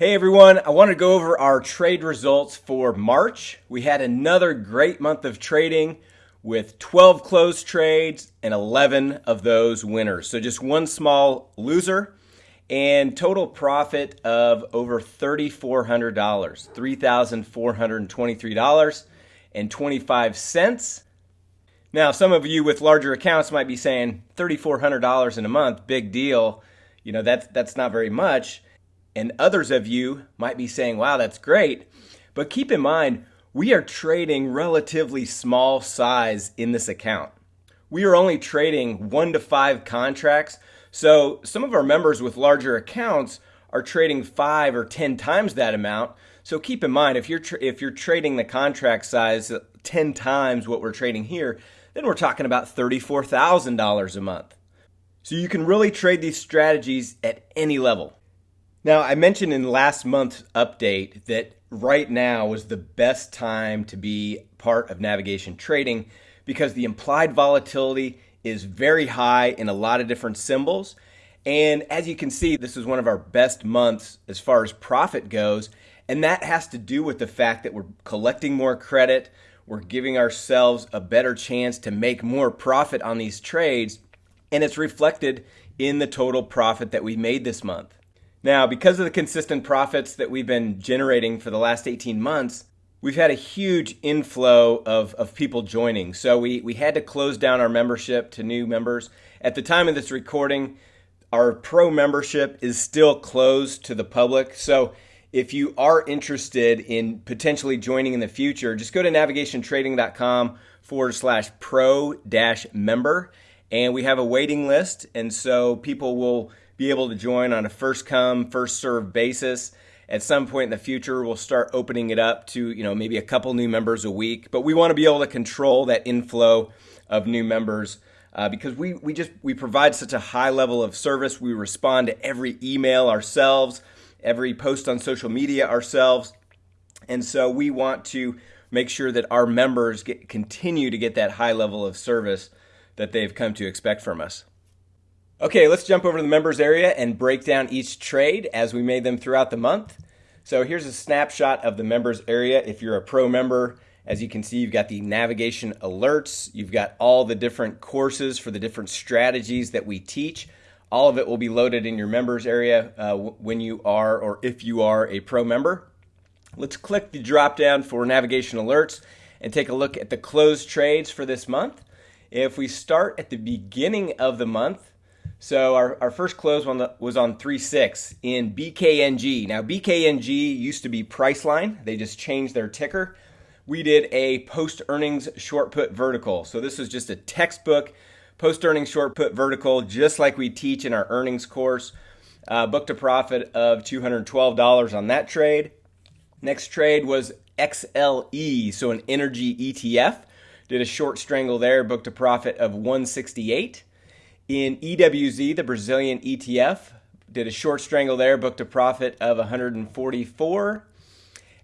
Hey everyone, I want to go over our trade results for March. We had another great month of trading with 12 closed trades and 11 of those winners. So just one small loser and total profit of over $3,400, $3,423.25. Now, some of you with larger accounts might be saying $3,400 in a month, big deal. You know, that's, that's not very much. And others of you might be saying, wow, that's great. But keep in mind, we are trading relatively small size in this account. We are only trading one to five contracts. So some of our members with larger accounts are trading five or 10 times that amount. So keep in mind, if you're, if you're trading the contract size 10 times what we're trading here, then we're talking about $34,000 a month. So you can really trade these strategies at any level. Now, I mentioned in last month's update that right now is the best time to be part of navigation trading because the implied volatility is very high in a lot of different symbols. And as you can see, this is one of our best months as far as profit goes. And that has to do with the fact that we're collecting more credit, we're giving ourselves a better chance to make more profit on these trades, and it's reflected in the total profit that we made this month. Now, because of the consistent profits that we've been generating for the last 18 months, we've had a huge inflow of, of people joining. So we, we had to close down our membership to new members. At the time of this recording, our pro membership is still closed to the public. So if you are interested in potentially joining in the future, just go to navigationtrading.com forward slash pro dash member. And we have a waiting list. And so people will be able to join on a first come, first serve basis. At some point in the future, we'll start opening it up to, you know, maybe a couple new members a week, but we want to be able to control that inflow of new members uh, because we, we just we provide such a high level of service. We respond to every email ourselves, every post on social media ourselves. And so we want to make sure that our members get, continue to get that high level of service that they've come to expect from us. Okay, let's jump over to the members area and break down each trade as we made them throughout the month. So here's a snapshot of the members area. If you're a pro member, as you can see, you've got the navigation alerts. You've got all the different courses for the different strategies that we teach. All of it will be loaded in your members area uh, when you are or if you are a pro member. Let's click the drop down for navigation alerts and take a look at the closed trades for this month. If we start at the beginning of the month, so our, our first close one was on 3.6 in BKNG. Now BKNG used to be Priceline. They just changed their ticker. We did a post earnings short put vertical. So this is just a textbook post earnings short put vertical, just like we teach in our earnings course. Uh, booked a profit of $212 on that trade. Next trade was XLE, so an energy ETF. Did a short strangle there, booked a profit of 168. In EWZ, the Brazilian ETF, did a short strangle there, booked a profit of 144.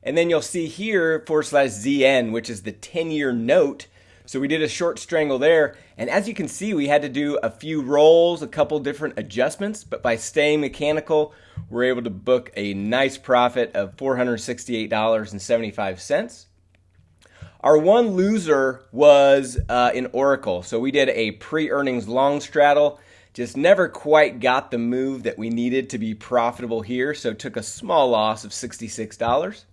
And then you'll see here forward slash ZN, which is the 10 year note. So we did a short strangle there. And as you can see, we had to do a few rolls, a couple different adjustments, but by staying mechanical, we're able to book a nice profit of $468.75. Our one loser was uh, in Oracle. So we did a pre earnings long straddle. Just never quite got the move that we needed to be profitable here. So took a small loss of $66.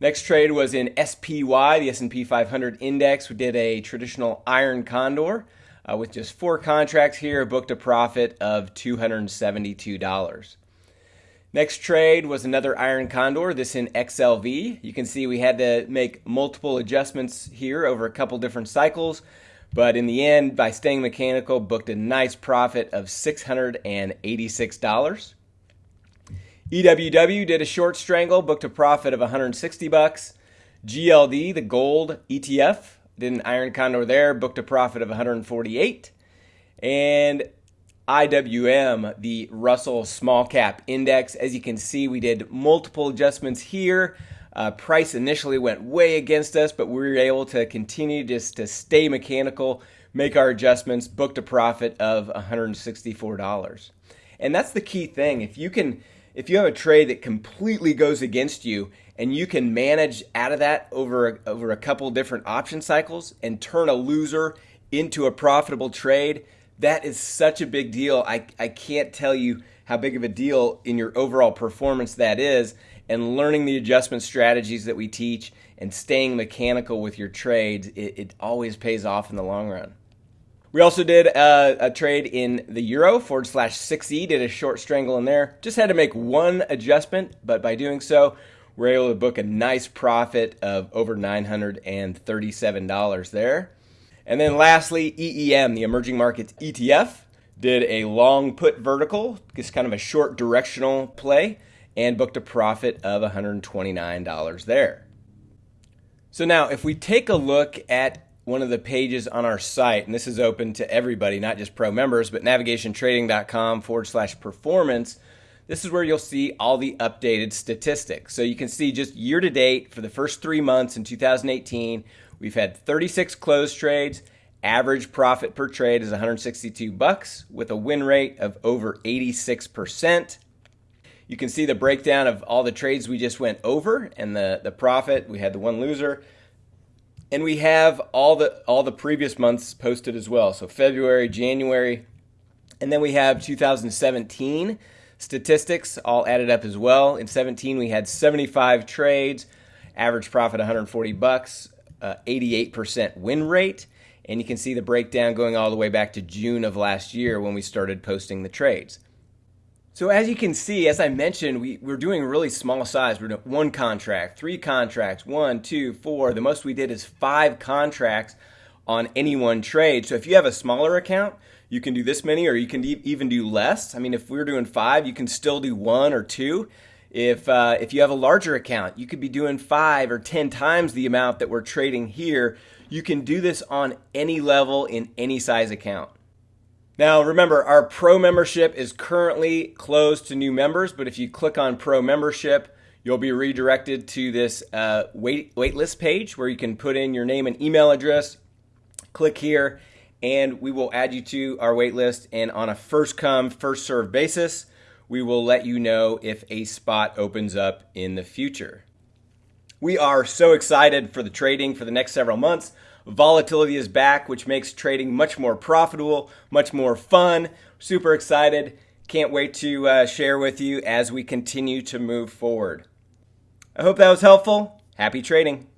Next trade was in SPY, the S&P 500 index. We did a traditional iron condor uh, with just four contracts here, booked a profit of $272. Next trade was another Iron Condor, this in XLV. You can see we had to make multiple adjustments here over a couple different cycles, but in the end, by staying mechanical, booked a nice profit of $686. EWW did a short strangle, booked a profit of 160 bucks. GLD, the gold ETF, did an Iron Condor there, booked a profit of 148. And IWM, the Russell Small Cap Index. As you can see, we did multiple adjustments here. Uh, price initially went way against us, but we were able to continue just to stay mechanical, make our adjustments, booked a profit of $164. And that's the key thing. If you can if you have a trade that completely goes against you and you can manage out of that over over a couple different option cycles and turn a loser into a profitable trade, that is such a big deal. I, I can't tell you how big of a deal in your overall performance that is. And learning the adjustment strategies that we teach and staying mechanical with your trades, it, it always pays off in the long run. We also did a, a, trade in the euro forward slash 6E, did a short strangle in there. Just had to make one adjustment, but by doing so, we're able to book a nice profit of over $937 there. And then lastly, EEM, the emerging markets ETF, did a long put vertical, just kind of a short directional play, and booked a profit of $129 there. So now, if we take a look at one of the pages on our site, and this is open to everybody, not just pro members, but navigationtrading.com forward slash performance. This is where you'll see all the updated statistics. So you can see just year to date for the first three months in 2018, we've had 36 closed trades. Average profit per trade is 162 bucks with a win rate of over 86%. You can see the breakdown of all the trades we just went over and the, the profit. We had the one loser. And we have all the all the previous months posted as well. So February, January, and then we have 2017 statistics all added up as well. In 17 we had 75 trades, average profit 140 bucks, uh, 88% win rate, and you can see the breakdown going all the way back to June of last year when we started posting the trades. So as you can see, as I mentioned, we, we're doing really small size. We're doing one contract, three contracts, one, two, four. The most we did is five contracts on any one trade. So if you have a smaller account, you can do this many or you can even do less. I mean, if we are doing five, you can still do one or two. If, uh, if you have a larger account, you could be doing five or 10 times the amount that we're trading here. You can do this on any level in any size account. Now, remember, our pro membership is currently closed to new members, but if you click on pro membership, you'll be redirected to this uh, wait waitlist page where you can put in your name and email address. Click here, and we will add you to our waitlist. And on a first come, first serve basis, we will let you know if a spot opens up in the future. We are so excited for the trading for the next several months. Volatility is back, which makes trading much more profitable, much more fun. Super excited. Can't wait to uh, share with you as we continue to move forward. I hope that was helpful. Happy trading.